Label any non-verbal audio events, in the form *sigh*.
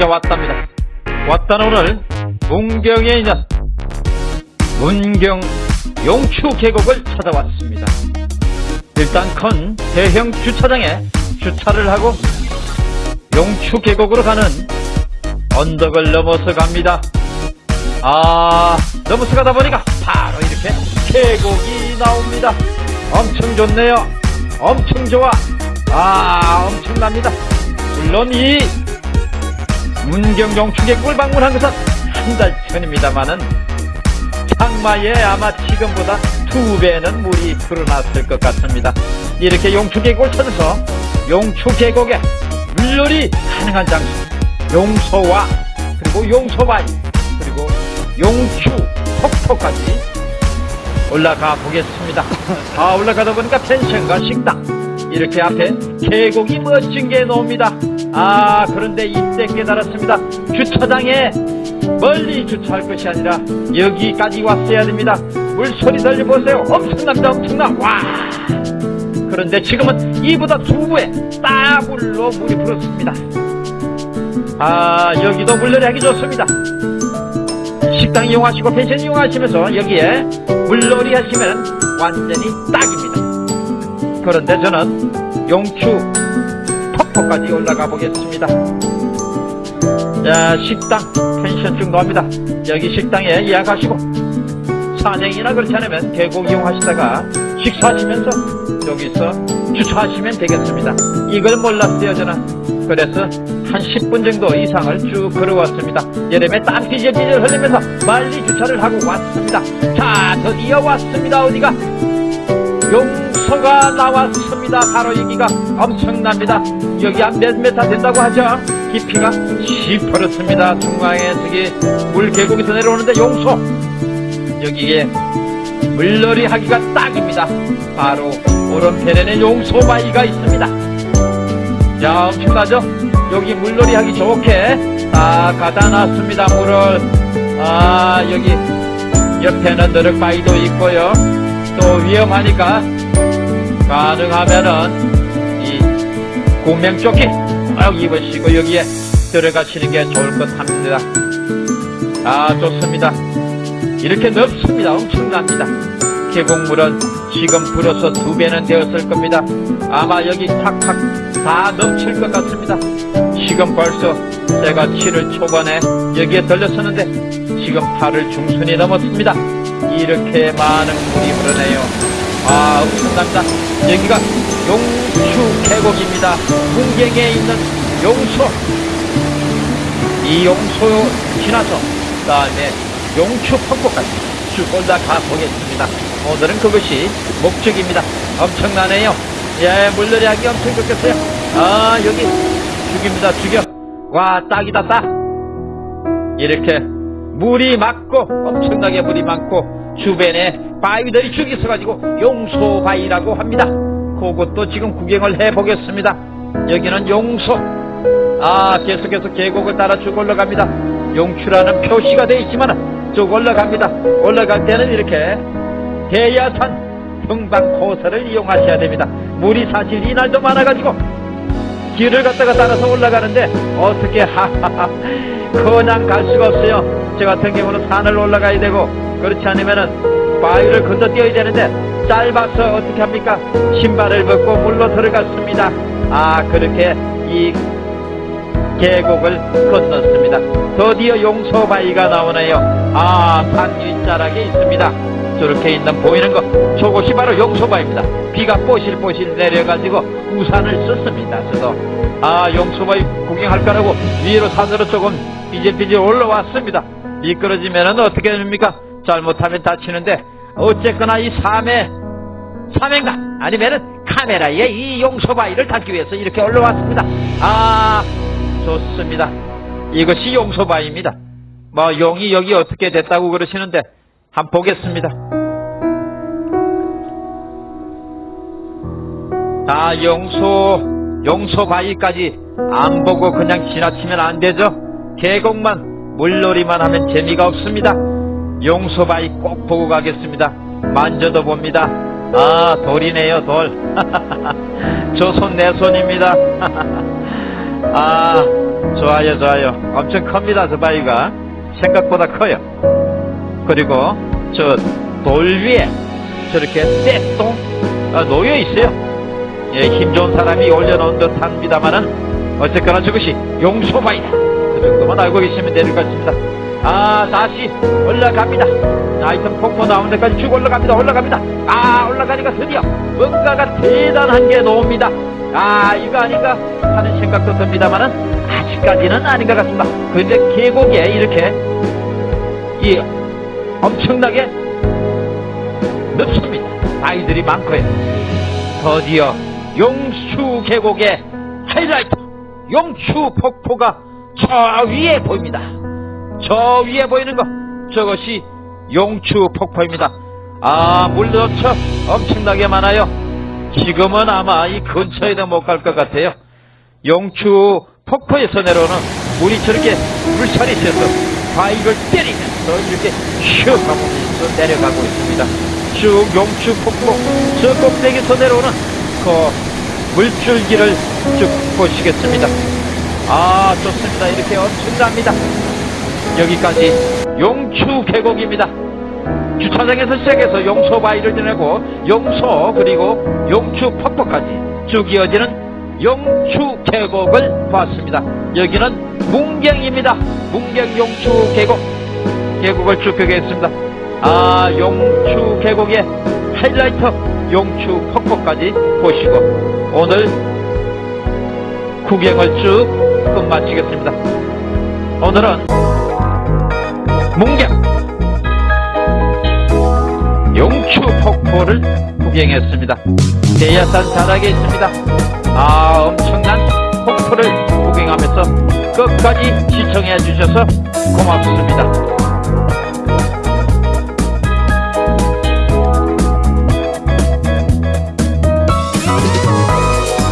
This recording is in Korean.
혼자 왔답니다. 왔던 오늘 문경에 있는 문경 용추 계곡을 찾아왔습니다. 일단 큰 대형 주차장에 주차를 하고 용추 계곡으로 가는 언덕을 넘어서 갑니다. 아, 넘어서 가다 보니까 바로 이렇게 계곡이 나옵니다. 엄청 좋네요. 엄청 좋아. 아, 엄청납니다. 물론 이 문경 용추 계곡을 방문한 것은 한 달 전입니다만은 장마에 아마 지금보다 두 배는 물이 불어났을 것 같습니다. 이렇게 용추 계곡을 찾아서 용추 계곡에 물놀이 가능한 장소, 용소와 그리고 용소바위 그리고 용추 폭포까지 올라가 보겠습니다. 아 올라가다 보니까 펜션과 식당 이렇게 앞에 계곡이 멋진 게 나옵니다. 아 그런데 이때 깨달았습니다. 주차장에 멀리 주차할 것이 아니라 여기까지 왔어야 됩니다. 물소리 들려 보세요. 엄청납니다. 엄청나. 와 그런데 지금은 이보다 두배 따블로 물이 불었습니다. 아 여기도 물놀이 하기 좋습니다. 식당 이용하시고 펜션 이용하시면서 여기에 물놀이 하시면 완전히 딱입니다. 그런데 저는 용추 폭포까지 올라가 보겠습니다. 자 식당 펜션 중도합니다. 여기 식당에 예약하시고 산행이나 그렇지 않으면 계곡 이용하시다가 식사하시면서 여기서 주차하시면 되겠습니다. 이걸 몰랐어요 저는. 그래서 한 10분 정도 이상을 쭉 걸어왔습니다. 여름에 땀 삐질삐질 흘리면서 빨리 주차를 하고 왔습니다. 자 드디어 왔습니다. 어디가? 용서가 나왔습니다. 바로 여기가 엄청납니다. 여기 한몇 메타 된다고 하죠? 깊이가 10%습니다. 중앙에 저기 물 계곡에서 내려오는데 용소 여기에 물놀이 하기가 딱입니다. 바로 오른편에는 용소바위가 있습니다. 자 엄청나죠? 여기 물놀이 하기 좋게 다 가다 놨습니다. 물을 아 여기 옆에는 너럭바위도 있고요. 또 위험하니까 가능하면은 이 구명조끼 꼭 입으시고 여기에 들어가시는 게 좋을 것 합니다. 아 좋습니다. 이렇게 넓습니다. 엄청납니다. 계곡물은 지금 불어서 두 배는 되었을 겁니다. 아마 여기 탁탁 다 넘칠 것 같습니다. 지금 벌써 제가 7월 초반에 여기에 들렸었는데 지금 8월 중순이 넘었습니다. 이렇게 많은 물이 흐르네요. 아 엄청납니다. 여기가 용추 계곡입니다. 풍경에 있는 용소 이 용소 지나서 그 다음에 용추 폭포까지 쭉 올라가 보겠습니다. 오늘은 그것이 목적입니다. 엄청나네요. 예, 물놀이 하기 엄청 좋겠어요. 아, 여기 죽입니다. 죽여. 와, 딱이다, 딱. 이렇게 물이 많고 엄청나게 물이 많고 주변에 바위들이 쭉 있어 가지고 용소바위라고 합니다. 그것도 지금 구경을 해보겠습니다. 여기는 용소. 아, 계속해서 계곡을 따라 쭉 올라갑니다. 용추라는 표시가 되어 있지만 쭉 올라갑니다. 올라갈 때는 이렇게 대야산 평방 코스를 이용하셔야 됩니다. 물이 사실 이날도 많아가지고 길을 갖다가 따라서 올라가는데 어떻게 하하하 *laughs* 그냥 갈 수가 없어요. 저 같은 경우는 산을 올라가야 되고 그렇지 않으면은 바위를 건너뛰어야 되는데 짧아서 어떻게 합니까? 신발을 벗고 물로 들어갔습니다. 아 그렇게 이 계곡을 건넜습니다. 드디어 용서바위가 나오네요. 아, 산 윗자락에 있습니다. 저렇게 있는 보이는 거, 저곳이 바로 용서바위입니다. 비가 뽀실뽀실 내려가지고 우산을 썼습니다. 저도 아, 용서바위 구경할 거라고 위로 산으로 조금 삐질삐질 올라왔습니다. 미끄러지면은 어떻게 됩니까? 잘못하면 다치는데 어쨌거나 이 삶의 사명가 아니면은 카메라에 이 용서바위를 담기 위해서 이렇게 올라왔습니다. 아, 좋습니다. 이것이 용서바입니다. 뭐 용이 여기 어떻게 됐다고 그러시는데 한번 보겠습니다. 자 용소 용서바위까지 안 보고 그냥 지나치면 안 되죠. 계곡만 물놀이만 하면 재미가 없습니다. 용서바위 꼭 보고 가겠습니다. 만져도 봅니다. 아 돌이네요 돌. *laughs* 저 손 내 손입니다. *laughs* 아 좋아요, 좋아요. 엄청 큽니다, 저 바위가. 생각보다 커요. 그리고 저 돌 위에 저렇게 떼똥 아, 놓여 있어요. 예, 힘 좋은 사람이 올려놓은 듯 합니다만은 어쨌거나 저것이 용소바위다. 그 정도만 알고 계시면 되는 것 같습니다. 아, 다시 올라갑니다. 아이템 폭포 나오는 데까지 쭉 올라갑니다. 올라갑니다. 아, 올라가니까 드디어 뭔가가 대단한 게 나옵니다. 아, 이거 아닌가 하는 생각도 듭니다만은 아직까지는 아닌 것 같습니다. 근데 계곡에 이렇게 이 엄청나게 넓습니다. 아이들이 많고요. 드디어 용추 계곡의 하이라이트 용추 폭포가 저 위에 보입니다. 저 위에 보이는 거 저것이 용추 폭포입니다. 아 물도쳐 엄청나게 많아요. 지금은 아마 이 근처에도 못 갈 것 같아요. 용추 폭포에서 내려오는 물이 저렇게 물살이 세서 바위를 때리면서 이렇게 슉 하면서 내려가고 있습니다. 쭉 용추 폭포 저 꼭대기에서 내려오는 그 물줄기를 쭉 보시겠습니다. 아 좋습니다. 이렇게 엄청납니다. 여기까지 용추 계곡입니다. 주차장에서 시작해서 용소 바위를 지나고 용소 그리고 용추 폭포까지 쭉 이어지는 용추 계곡을 봤습니다. 여기는 문경입니다. 문경 용추 계곡 계곡을 쭉 펴겠습니다. 아 용추 계곡의 하이라이트 용추 폭포까지 보시고 오늘 구경을 쭉 끝마치겠습니다. 오늘은 문경 용추 폭포를 구경했습니다. 대야산 자락에 있습니다. 끝까지 시청해 주셔서 고맙습니다.